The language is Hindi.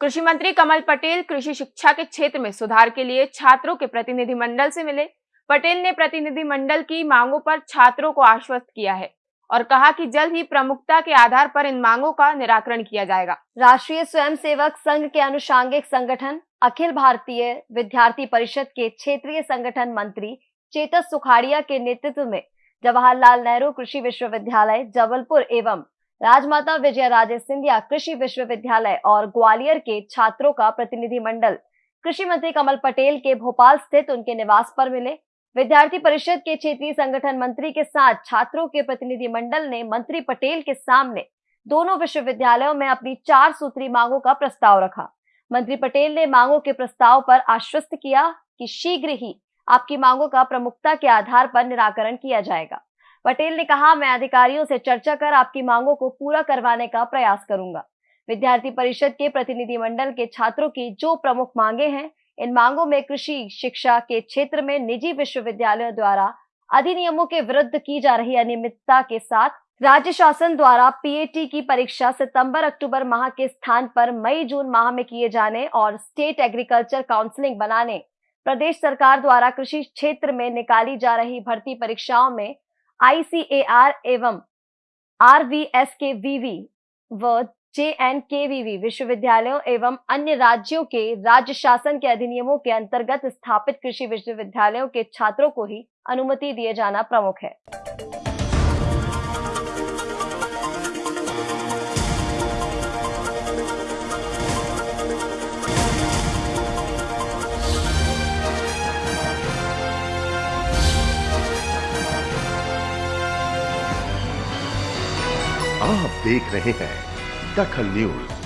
कृषि मंत्री कमल पटेल कृषि शिक्षा के क्षेत्र में सुधार के लिए छात्रों के प्रतिनिधि मंडल से मिले। पटेल ने प्रतिनिधि मंडल की मांगों पर छात्रों को आश्वस्त किया है और कहा कि जल्द ही प्रमुखता के आधार पर इन मांगों का निराकरण किया जाएगा। राष्ट्रीय स्वयंसेवक संघ के अनुषांगिक संगठन, अखिल भारतीय विद्यार्थी परिषद के क्षेत्रीय संगठन मंत्री चेतस सुखाड़िया के नेतृत्व में जवाहरलाल नेहरू कृषि विश्वविद्यालय जबलपुर एवं राजमाता विजय राजे सिंधिया कृषि विश्वविद्यालय और ग्वालियर के छात्रों का प्रतिनिधि मंडल कृषि मंत्री कमल पटेल के भोपाल स्थित उनके निवास पर मिले। विद्यार्थी परिषद के क्षेत्रीय संगठन मंत्री के साथ छात्रों के प्रतिनिधि मंडल ने मंत्री पटेल के सामने दोनों विश्वविद्यालयों में अपनी चार सूत्री मांगों का प्रस्ताव रखा। मंत्री पटेल ने मांगों के प्रस्ताव पर आश्वस्त किया कि शीघ्र ही आपकी मांगों का प्रमुखता के आधार पर निराकरण किया जाएगा। पटेल ने कहा, मैं अधिकारियों से चर्चा कर आपकी मांगों को पूरा करवाने का प्रयास करूँगा। विद्यार्थी परिषद के प्रतिनिधि मंडल के छात्रों की जो प्रमुख मांगे हैं, इन मांगों में कृषि, शिक्षा के क्षेत्र में निजी विश्वविद्यालयों द्वारा अधिनियमों के विरुद्ध की जा रही अनियमितता के साथ राज्य शासन द्वारा पीएटी की परीक्षा सितंबर, अक्टूबर माह के स्थान पर मई, जून माह में किए जाने और स्टेट एग्रीकल्चर काउंसलिंग बनाने, प्रदेश सरकार द्वारा कृषि क्षेत्र में निकाली जा रही भर्ती परीक्षाओं में आईसीएआर एवं आरवीएस के वीवी व जे एन के वीवी विश्वविद्यालयों एवं अन्य राज्यों के राज्य शासन के अधिनियमों के अंतर्गत स्थापित कृषि विश्वविद्यालयों के छात्रों को ही अनुमति दिए जाना प्रमुख है। आप देख रहे हैं दखल न्यूज़।